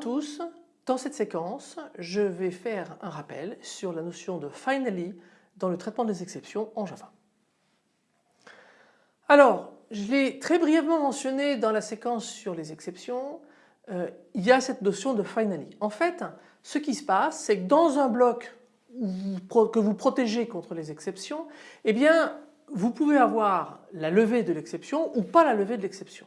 Tous, dans cette séquence je vais faire un rappel sur la notion de finally dans le traitement des exceptions en Java. Alors je l'ai très brièvement mentionné dans la séquence sur les exceptions, euh, il y a cette notion de finally. En fait ce qui se passe c'est que dans un bloc que vous protégez contre les exceptions, eh bien vous pouvez avoir la levée de l'exception ou pas la levée de l'exception.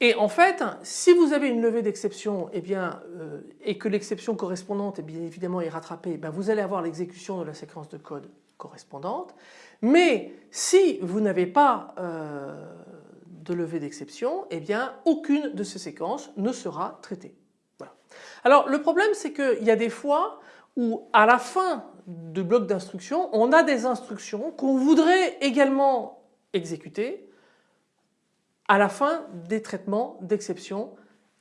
Et en fait, si vous avez une levée d'exception eh euh, et que l'exception correspondante eh bien évidemment est rattrapée, ben vous allez avoir l'exécution de la séquence de code correspondante. Mais si vous n'avez pas euh, de levée d'exception, eh bien aucune de ces séquences ne sera traitée. Voilà. Alors le problème c'est qu'il y a des fois où à la fin du bloc d'instructions, on a des instructions qu'on voudrait également exécuter à la fin des traitements d'exception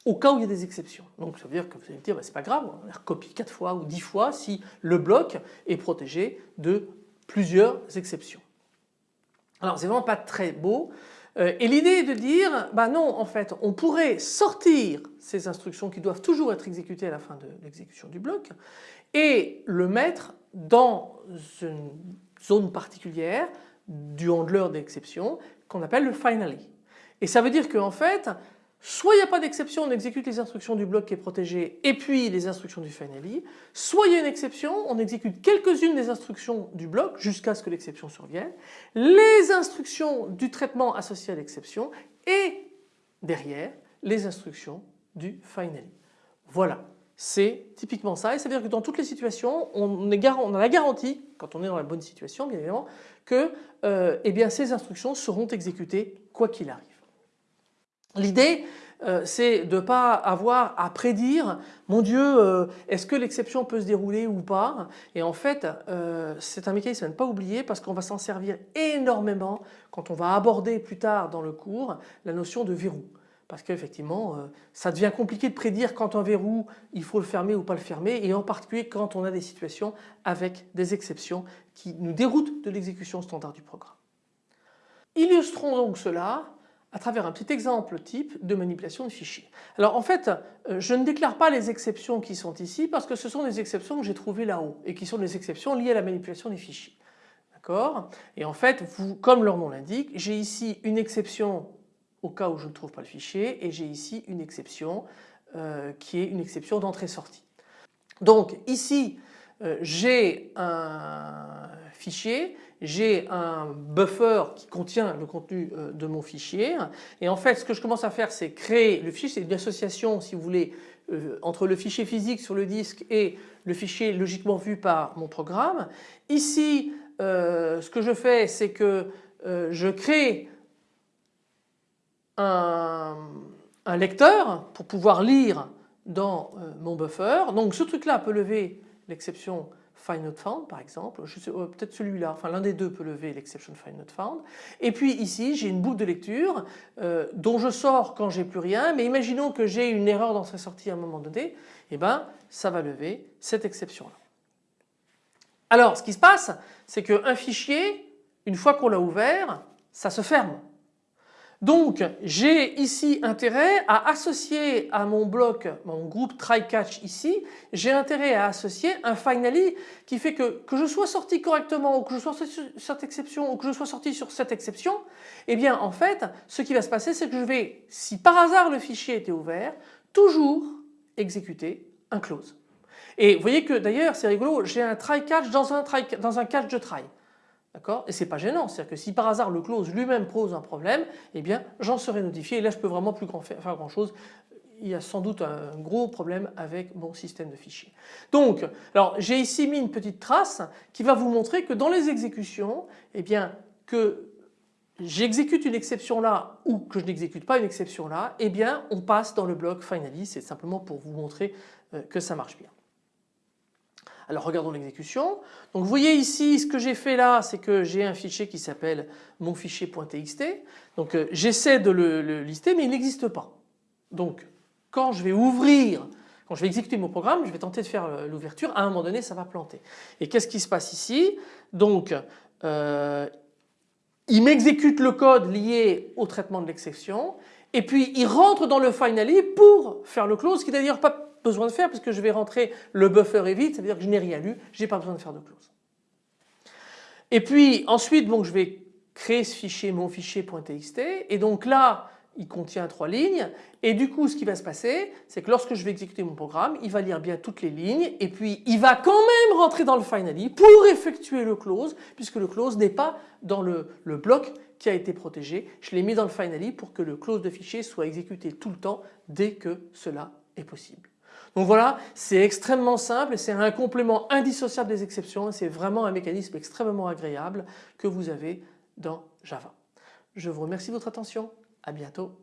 au cas où il y a des exceptions. Donc ça veut dire que vous allez me dire bah, c'est pas grave, on recopie 4 fois ou 10 fois si le bloc est protégé de plusieurs exceptions. Alors c'est vraiment pas très beau euh, et l'idée est de dire bah non en fait on pourrait sortir ces instructions qui doivent toujours être exécutées à la fin de l'exécution du bloc et le mettre dans une zone particulière du handler d'exception qu'on appelle le finally. Et ça veut dire qu'en fait, soit il n'y a pas d'exception, on exécute les instructions du bloc qui est protégé et puis les instructions du finally, soit il y a une exception, on exécute quelques-unes des instructions du bloc jusqu'à ce que l'exception survienne, les instructions du traitement associé à l'exception et derrière les instructions du finally. Voilà. C'est typiquement ça et ça veut dire que dans toutes les situations on a la garantie, quand on est dans la bonne situation bien évidemment, que euh, eh bien, ces instructions seront exécutées quoi qu'il arrive. L'idée euh, c'est de ne pas avoir à prédire mon Dieu euh, est-ce que l'exception peut se dérouler ou pas? Et en fait euh, c'est un mécanisme à ne pas oublier parce qu'on va s'en servir énormément quand on va aborder plus tard dans le cours la notion de verrou parce qu'effectivement ça devient compliqué de prédire quand un verrou il faut le fermer ou pas le fermer et en particulier quand on a des situations avec des exceptions qui nous déroutent de l'exécution standard du programme. Illustrons donc cela à travers un petit exemple type de manipulation de fichiers. Alors en fait euh, je ne déclare pas les exceptions qui sont ici parce que ce sont des exceptions que j'ai trouvées là-haut et qui sont des exceptions liées à la manipulation des fichiers. D'accord? Et en fait comme leur nom l'indique, j'ai ici une exception au cas où je ne trouve pas le fichier et j'ai ici une exception euh, qui est une exception d'entrée-sortie. Donc ici euh, j'ai un fichier, j'ai un buffer qui contient le contenu euh, de mon fichier et en fait ce que je commence à faire c'est créer le fichier, c'est une association si vous voulez euh, entre le fichier physique sur le disque et le fichier logiquement vu par mon programme. Ici ce que je fais c'est que je crée un, lecteur pour pouvoir lire dans mon buffer. Donc ce truc là peut lever l'exception find not found par exemple, euh, peut-être celui-là, enfin l'un des deux peut lever l'exception find not found. Et puis ici j'ai une boucle de lecture euh, dont je sors quand j'ai plus rien, mais imaginons que j'ai une erreur d'entrée-sortie à un moment donné, et eh ben ça va lever cette exception-là. Alors ce qui se passe, c'est qu'un fichier, une fois qu'on l'a ouvert, ça se ferme. Donc j'ai ici intérêt à associer à mon bloc, mon groupe try catch ici, j'ai intérêt à associer un finally qui fait que que je sois sorti correctement ou que je sois sorti sur cette exception ou que je sois sorti sur cette exception, eh bien en fait ce qui va se passer c'est que je vais, si par hasard le fichier était ouvert, toujours exécuter un close. Et vous voyez que d'ailleurs c'est rigolo, j'ai un try catch dans un, dans un catch de try. D'accord? Et c'est pas gênant, c'est-à-dire que si par hasard le close lui-même pose un problème, eh bien j'en serai notifié et là je peux vraiment plus grand faire, grand chose. Il y a sans doute un gros problème avec mon système de fichiers. Donc, alors j'ai ici mis une petite trace qui va vous montrer que dans les exécutions, eh bien que j'exécute une exception là ou que je n'exécute pas une exception là, eh bien on passe dans le bloc finally, c'est simplement pour vous montrer euh, que ça marche bien. Alors regardons l'exécution. Donc vous voyez ici ce que j'ai fait là c'est que j'ai un fichier qui s'appelle mon fichier.txt. Donc euh, j'essaie de le, lister mais il n'existe pas. Donc quand je vais ouvrir, quand je vais exécuter mon programme, je vais tenter de faire euh, l'ouverture, à un moment donné ça va planter. Et qu'est-ce qui se passe ici? Donc euh, il m'exécute le code lié au traitement de l'exception et puis il rentre dans le finally pour faire le close, qui d'ailleurs pas besoin de faire parce que je vais rentrer le buffer est vide, ça veut dire que je n'ai rien lu, je n'ai pas besoin de faire de close. Et puis ensuite je vais créer ce fichier mon fichier.txt et donc là il contient trois lignes et du coup ce qui va se passer c'est que lorsque je vais exécuter mon programme il va lire bien toutes les lignes et puis il va quand même rentrer dans le finally pour effectuer le close puisque le close n'est pas dans le, bloc qui a été protégé. Je l'ai mis dans le finally pour que le close de fichier soit exécuté tout le temps dès que cela est possible. Donc voilà, c'est extrêmement simple c'est un complément indissociable des exceptions c'est vraiment un mécanisme extrêmement agréable que vous avez dans Java. Je vous remercie de votre attention. À bientôt.